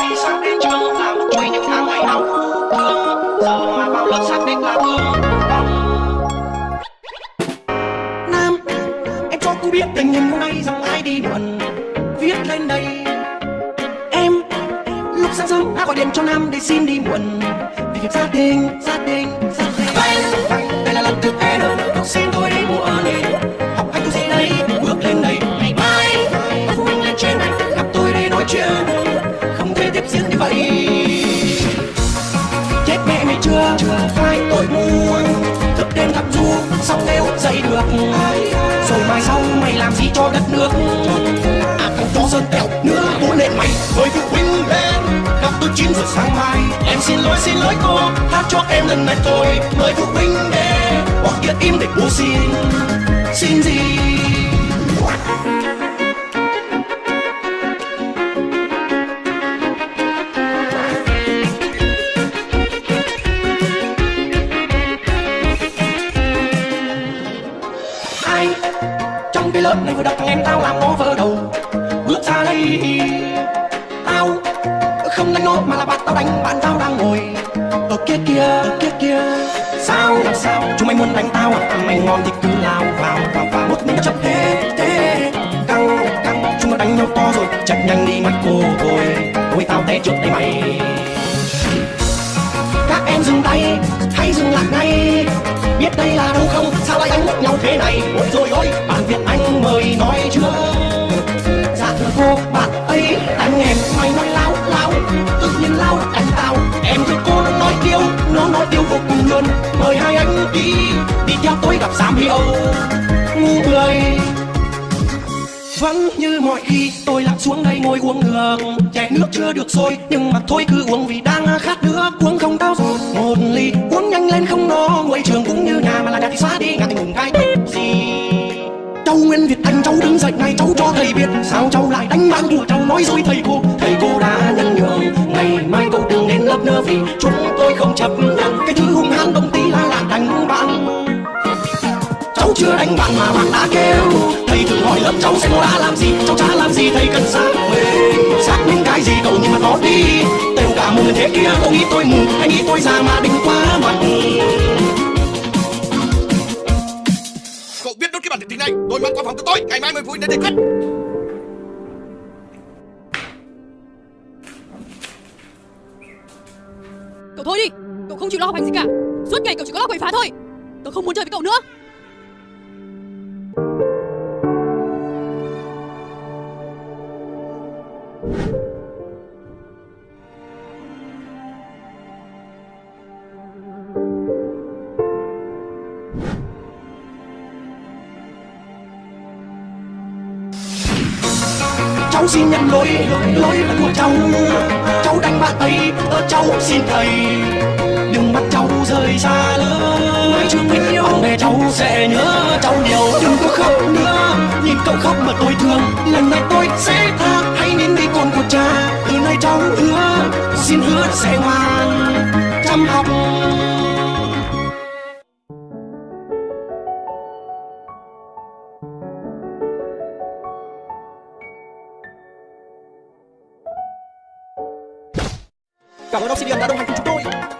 đi sáng đến trường làm chui những tháng ngày đau thương giờ mà vào lớp xác định là thương nam, em cho cô biết tình hình hôm nay rằng ai đi buồn, viết lên đây. Em, lúc sáng sớm đã gọi điện cho nam để xin đi muộn vì việc gia đình gia đình, gia thức đêm xong dậy được. Rồi mai sau mày làm gì cho đất nước? À không có sơn tèo nữa bố lên mày, với phụ huynh lên gặp tôi chín giờ sáng mai. Em xin lỗi xin lỗi cô hát cho em lần này tôi. Mời phụ huynh đến hoặc kia im để bố xin. Xin gì? Đất này vừa đập thằng em tao làm nó vỡ đầu. Bước ra đây, tao không đánh nó mà là bạn tao đánh, bạn tao đang ngồi. Ở kia kia ở kia kia. Sao, làm sao? Chúng mày muốn đánh tao à? Mày ngon thì cứ lao vào vào vào. Một mình chấp thế thế. Căng căng, chúng nó đánh nhau to rồi chạy nhanh đi mắt cô thôi tôi tao té trước đây mày. Các em dừng tay hay dừng lại ngay biết đây là đâu không? Sao lại đánh nhau thế này? Ôi rồi ôi, bạn việt anh mời nói chưa? Dạ thưa cô, bạn ấy đánh em, mày nói láo láo. Tự nhiên lao đánh tao, em thưa cô nó nói tiêu nó nói tiêu vô cùng luôn. Mời hai anh đi đi theo tôi gặp giám hiệu. Ngu người. Vẫn như mọi khi, tôi lặn xuống đây ngồi uống nước chè nước chưa được sôi, nhưng mà thôi cứ uống vì đang khát nước uống không tao cháu Nguyên Việt Anh cháu đứng dậy này cháu cho thầy biết sao cháu lại đánh bạn của cháu nói dối thầy cô? Thầy cô đã nhân nhường. ngày mai cậu đừng đến lớp nữa vì chúng tôi không chấp nhận. Cái thứ hung hăng đồng tí là lại đánh bạn cháu chưa đánh bạn mà bạn đã kêu. Thầy thử hỏi lớp cháu xem nó đã làm gì. Cháu chả làm gì, thầy cần xác minh. Xác minh cái gì cậu nhưng mà nó đi. Đều cả một người thế kia cậu nghĩ tôi mù, hay nghĩ tôi già mà đừng quá mặt Cậu biết này. Tôi mang qua phòng của tôi Ngày mai mời phụ huynh đến để khách. Cậu thôi đi. Cậu không chịu lo học hành gì cả. Suốt ngày cậu chỉ có lo quậy phá thôi. Tớ không muốn chơi với cậu nữa. Cháu xin nhận lỗi lỗi là của cháu. Cháu đánh bạn ấy ơ cháu xin thầy. Đừng bắt cháu rời xa lỡ trường mình yêu. Bạn bè cháu sẽ nhớ cháu nhiều. Đừng có khóc nữa. Nhìn cậu khóc mà tôi thương. Lần này tôi sẽ tha. Hãy nín đi con của cha. Từ nay cháu hứa xin hứa sẽ ngoan. Chăm học Cảm ơn Oxygen đã đồng hành cùng chúng tôi